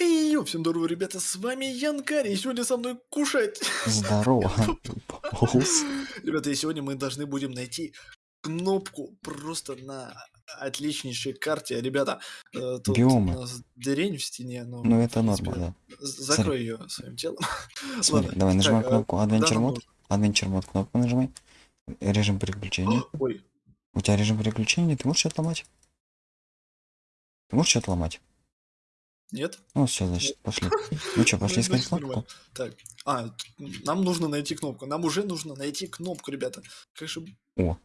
Йоу, всем здорово, ребята, с вами Янкари, и сегодня со мной кушать. Здорово. Пополз. Ребята, и сегодня мы должны будем найти кнопку просто на отличнейшей карте. Ребята, э, тут Биомы. у нас дырень в стене, но, Ну это норма, з- закрой ее своим телом. да. Смотри, Ладно, давай нажимай так, э, кнопку Adventure нам Mode. Adventure Mode кнопку нажимай. Режим переключения. Ой, У тебя режим переключения, ты можешь что-то ломать? Ты можешь что-то ломать? Нет? Ну все, значит, пошли. Ну что, пошли Ну, искать кнопку? Так, а, нам нужно найти кнопку. Нам уже нужно найти кнопку, ребята. Как же... О.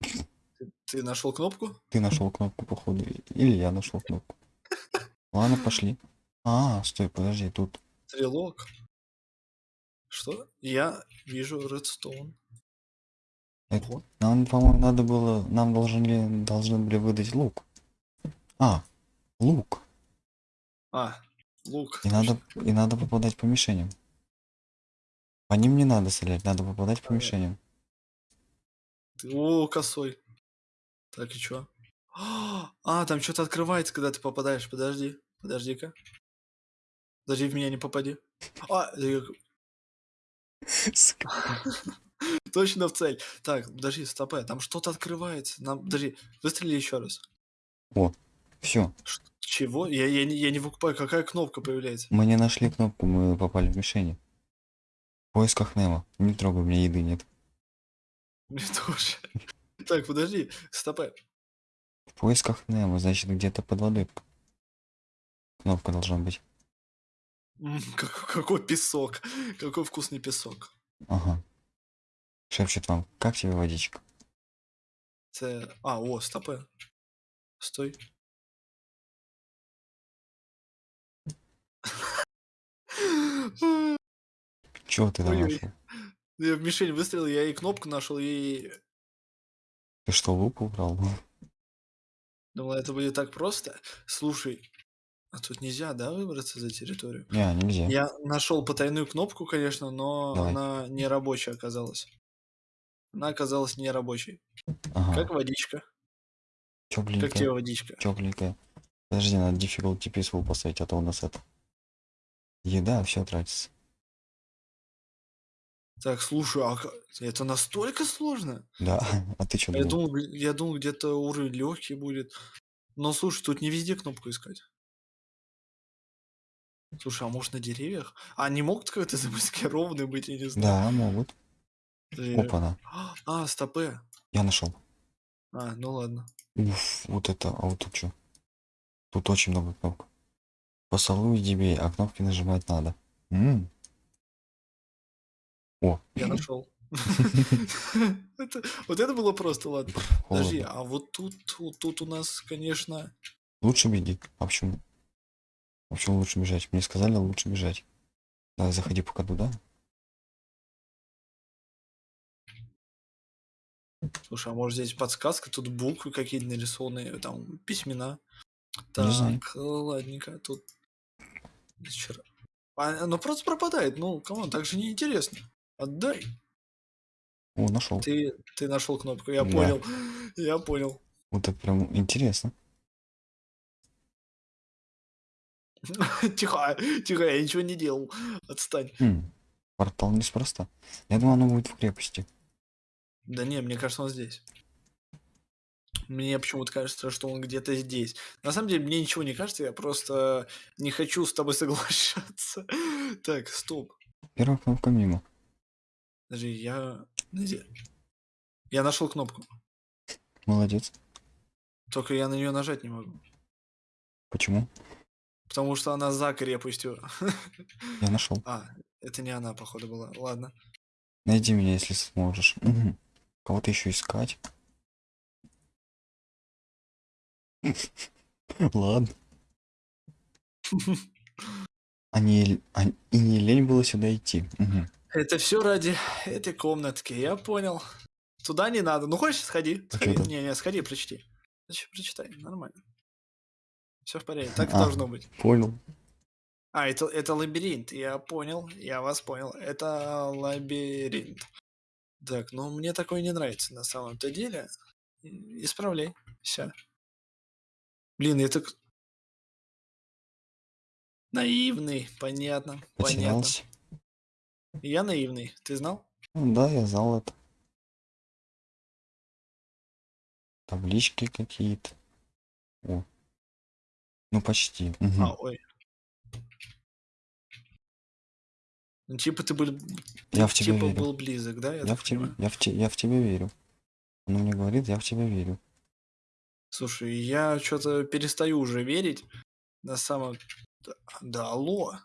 Ты, ты нашел кнопку? Ты нашел кнопку, походу. Или я нашел кнопку. Ладно, пошли. А, стой, подожди, тут. Стрелок. Что? Я вижу редстоун. Это-. Нам, по-моему, надо было. Нам должны, должны были выдать лук. А, лук. А, лук. И надо, и надо попадать по мишеням. По ним не надо стрелять, надо попадать по мишеням. О, косой. Так, и чё? А, там что-то открывается, когда ты попадаешь. Подожди. Подожди-ка. Подожди, в меня не попади. А, точно в цель. Так, подожди, стопэ. Там что-то открывается. Нам, подожди, выстрели еще раз. Все, Чего? Я, я, не, я не выкупаю, какая кнопка появляется. мы не нашли кнопку, мы попали в мишени. В поисках Немо. Не трогай, у меня еды нет. Мне тоже. Так, подожди, стопэ. В поисках Немо, значит где-то под водой. Кнопка должна быть. Как- какой песок. Какой вкусный песок. Ага. Шепчет вам, как тебе водичка? Це... А, о, стопэ. Стой. Чего ты там нашел? Я в мишень выстрелил, я и кнопку нашел, и Ты что, лук убрал? думал, это будет так просто. Слушай, а тут нельзя, да, выбраться за территорию? Не, нельзя. Я нашел потайную кнопку, конечно, но Давай. она не рабочая оказалась. Она оказалась не рабочей. Ага. Как водичка. Как тебе Тепленькая. водичка? Тепленькая. Подожди, надо difficulty peaceful поставить, а то у нас это. Еда, все тратится. Так, слушай, а это настолько сложно? Да, а ты что Я думал? думал, г- я думал, где-то уровень легкий будет. Но слушай, тут не везде кнопку искать. Слушай, а может на деревьях? А они могут как-то замаскированы быть, я не знаю. Да, могут. Подожди. Опа-на. А, стопе. Я нашел. А, ну ладно. Уф, вот это, а вот тут что? Тут очень много кнопок. Поцелуй дебей, а кнопки нажимать надо. М. О, Я нашел. Вот это было просто, ладно. Подожди, а вот тут, вот тут у нас, конечно... Лучше беги. А почему? А почему лучше бежать? Мне сказали лучше бежать. Давай, заходи пока туда. Слушай, а может здесь подсказка? Тут буквы какие-то нарисованные, там письмена. Так, ладненько, тут... Вчера. Оно просто пропадает, ну, кому так же неинтересно. Отдай. О, нашел. Ты, ты нашел кнопку, я Да. понял. Я понял. Вот это прям интересно. Тихо, тихо, я ничего не делал. Отстань. М, Портал неспроста. Я думаю, оно будет в крепости. Да не, мне кажется, он здесь. Мне почему-то кажется, что он где-то здесь. На самом деле, мне ничего не кажется, я просто не хочу с тобой соглашаться. Так, стоп. Первая кнопка мимо. Подожди, я... Я нашел кнопку. Молодец. Только я на нее нажать не могу. Почему? Потому что она за крепостью. Я нашел. А, это не она, походу, была. Ладно. Найди меня, если сможешь. Мгм. Кого-то еще искать. Ладно. А не, а- и не лень было сюда идти. Мгм. Это все ради этой комнатки, я понял. Туда не надо. Ну хочешь, сходи. А сходи. Не, не, сходи, прочти. Значит, прочитай, нормально. Все в порядке, так и А. должно быть. Понял. А, это, это лабиринт, я понял, я вас понял. Это лабиринт. Так, ну мне такое не нравится на самом-то деле. Исправляй. Все. Блин, это... к- Наивный, понятно, понятно. Потерялся. Я наивный, ты знал? Ну да, я знал это. Таблички какие-то. О. Ну почти. Мгм. А, ой. Ну, типа ты был, Я в тебя типа верю. был близок, да, я Я так в тебя, я в те, я в тебя верю. Она мне говорит, я в тебя верю. Слушай, я что-то перестаю уже верить. На самом... Да, да алло.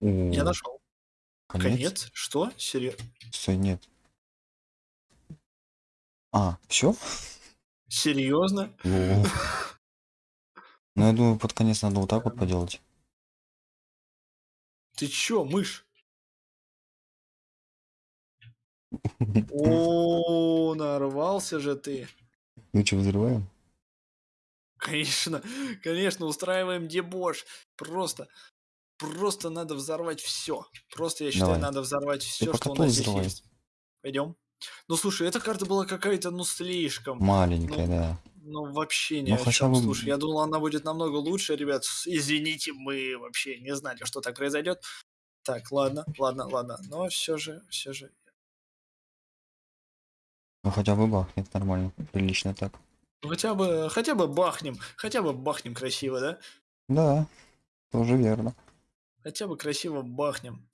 Я О, нашел. конец? Конец? Что? Серьезно? Стой, нет. А, все? Серьезно? Лол. Ну, я думаю, под конец надо вот так вот поделать. Ты чё, мышь? О, нарвался же ты. Ну что, взрываем? Конечно, конечно, устраиваем дебош. Просто, просто надо взорвать все. Просто я считаю, Давай. надо взорвать все, что у нас здесь взрывай. есть. Пойдем. Ну слушай, эта карта была какая-то, ну слишком. Маленькая, Ну, да. ну вообще ни Ну, о чем. бы- Слушай, я думал, она будет намного лучше, ребят. Извините, мы вообще не знали, что так произойдет. Так, ладно, ладно, ладно. Но все же, все же. Ну хотя бы бахнет нормально. Прилично так. Ну, хотя бы, хотя бы бахнем, хотя бы бахнем красиво, да? Да, тоже верно. Хотя бы красиво бахнем.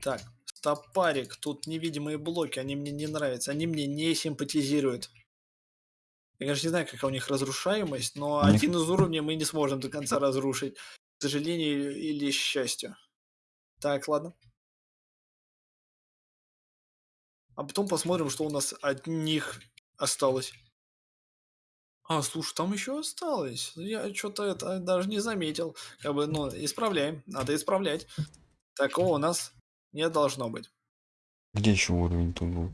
Так, стопарик, тут невидимые блоки, они мне не нравятся, они мне не симпатизируют. Я, конечно, не знаю, какая у них разрушаемость, но них- один из уровней мы не сможем до конца разрушить. К сожалению или счастью. Так, ладно. А потом посмотрим, что у нас от них осталось. А, слушай, там еще осталось. Я что-то это даже не заметил. Как бы, ну, исправляем. Надо исправлять. Такого у нас не должно быть. Где еще уровень тут был?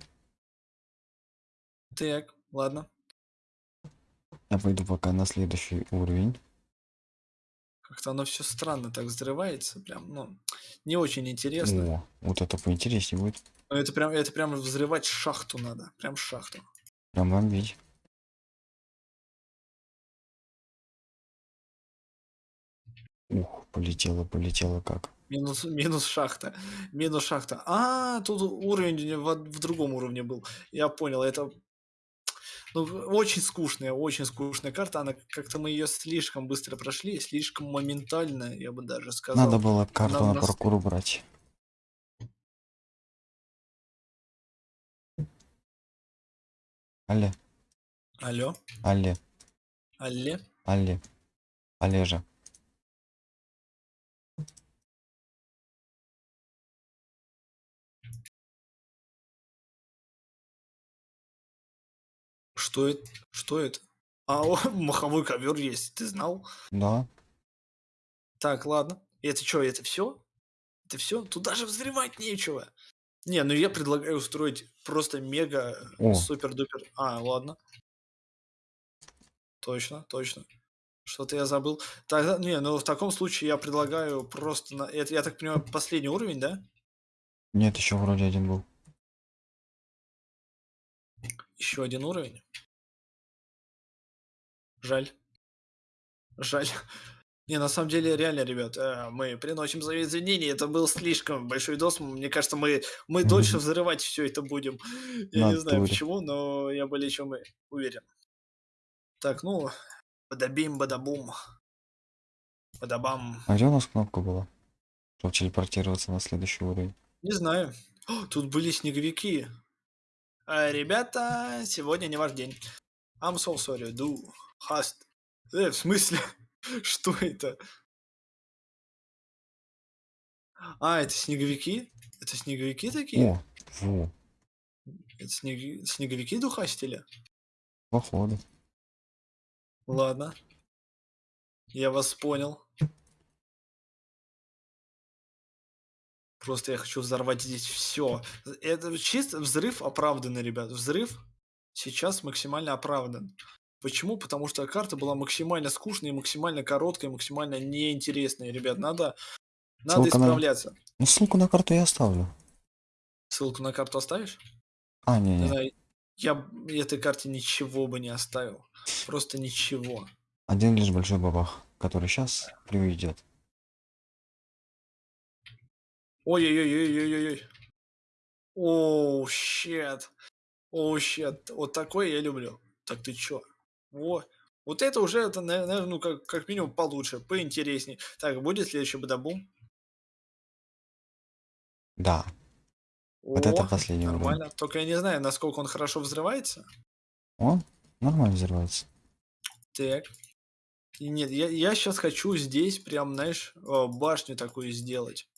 Так, ладно. Я пойду пока на следующий уровень. Как-то оно все странно так взрывается. Прям, ну, не очень интересно. О, вот это поинтереснее будет. Но Это прям, это прям взрывать шахту надо. Прям шахту. Прям бомбить. Ух, полетело, полетело как. Минус, минус шахта. Минус шахта. А, тут уровень в, в другом уровне был. Я понял, это ну, очень скучная, очень скучная карта. Она как-то мы ее слишком быстро прошли, слишком моментально, я бы даже сказал. Надо было карту нам на нас- паркур убрать. Алле, Алло, алле, алле. алле, Олежа. Что это? Что это? А, о, маховой ковер есть, ты знал? Да, Так, ладно. Это что, это все? Это все? Тут даже взрывать нечего. Не, ну я предлагаю устроить просто мега О. супер-дупер. А, ладно. Точно, точно. Что-то я забыл. Тогда, не, ну в таком случае я предлагаю просто... На... Это, я так понимаю, последний уровень, да? нет, еще вроде один был. Еще один уровень. Жаль. Жаль. Не, на самом деле, реально, ребят, э, мы приносим свои извинения. Это был слишком большой дос. Мне кажется, мы, мы дольше взрывать все это будем. Я не знаю Натуре. почему, но я более чем уверен. Так, ну, бадабим, бадабум. Бадабам. А где у нас кнопка была? Чтобы телепортироваться на следующий уровень. Не знаю. О, тут были снеговики. А, ребята, сегодня не ваш день. I'm so sorry, do hast. Э, в смысле? Что это? А, это снеговики? Это снеговики такие? О, во, Это снег- снеговики духастили? походу. Ладно. Я вас понял. Просто я хочу взорвать здесь все. Это чисто взрыв оправданный, ребят. Взрыв сейчас максимально оправдан. Почему? Потому что карта была максимально скучной, максимально короткой, максимально неинтересной, ребят. Надо, надо Ссылка на- исправляться. Ну ссылку на карту я оставлю. Ссылку на карту оставишь? А, не, Не я этой карте ничего бы не оставил. Просто ничего. Один лишь большой бабах, который сейчас приведет. Ой-ой-ой-ой-ой-ой. Оу, щет. Оу, щет. Вот такое я люблю. Так ты чё? Во. Вот это уже, это, наверное, ну, как, как минимум получше, поинтереснее. Так, будет следующий бадабум? Да. Вот это О, последний уровень. нормально. Только я не знаю, насколько он хорошо взрывается. Он нормально взрывается. Так. И нет, я, я сейчас хочу здесь прям, знаешь, э, башню такую сделать.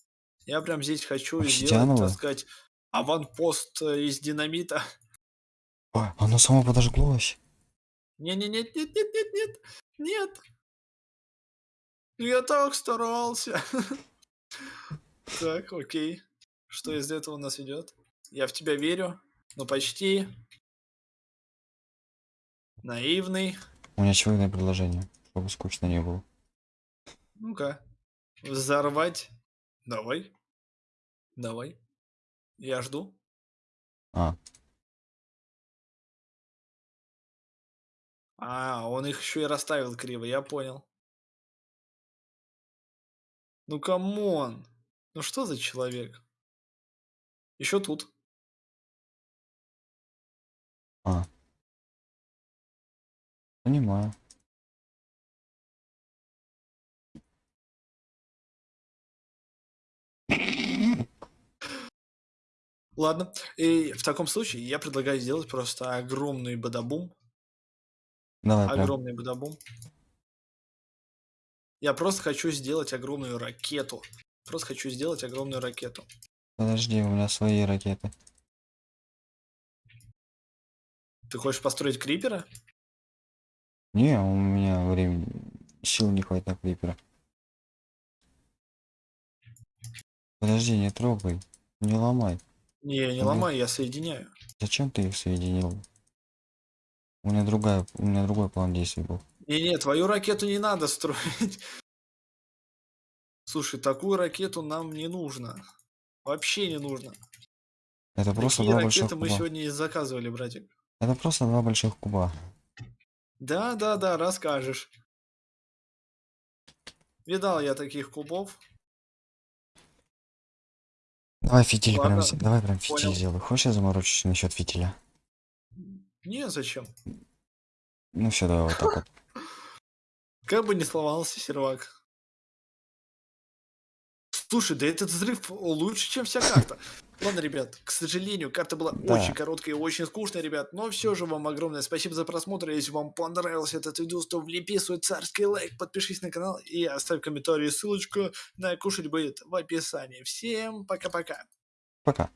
Я прям здесь хочу сделать, так сказать, аванпост э, из динамита. Ой, оно само подожглось. Не-не-нет, нет, нет, нет, нет, нет. Я так старался. Так, окей. Что из этого у нас идет? Я в тебя верю. Ну, почти. Наивный. У меня чего предложение, чтобы скучно не было. Ну-ка. Взорвать. Давай. Давай. Я жду. А, А, он их еще и расставил криво, я понял. Ну come on. Ну что за человек? Еще тут. а. Понимаю. Ладно. И в таком случае я предлагаю сделать просто огромный бадабум. Давай прям. Огромный бадабум. Я просто хочу сделать огромную ракету. Просто хочу сделать огромную ракету. Подожди, у меня свои ракеты. Ты хочешь построить крипера? Не, у меня времени, сил не хватит на крипера. Подожди, не трогай, не ломай. Не, не Ага. ломай, я соединяю. Зачем ты их соединил? У меня другая, у меня другой план действий был. Не-не, твою ракету не надо строить. Слушай, такую ракету нам не нужно. Вообще не нужно. Это просто Такие два больших ракеты мы куба. сегодня и заказывали, братик. Это просто два больших куба. Да, да, да, расскажешь. Видал я таких кубов. Давай фитиль прям, Ладно, зе- давай прям фитиль понял. сделай. Хочешь я заморочусь насчет фитиля? Не, зачем? Ну все, давай вот так вот. Как бы не сломался сервак. Слушай, да этот взрыв лучше, чем вся карта. Ладно, ребят, к сожалению, карта была Да. очень короткая и очень скучная, ребят. Но все же вам огромное спасибо за просмотр. Если вам понравился этот видос, то влепи свой царский лайк, подпишись на канал и оставь комментарий. Ссылочку на кушать будет в описании. Всем пока-пока. Пока.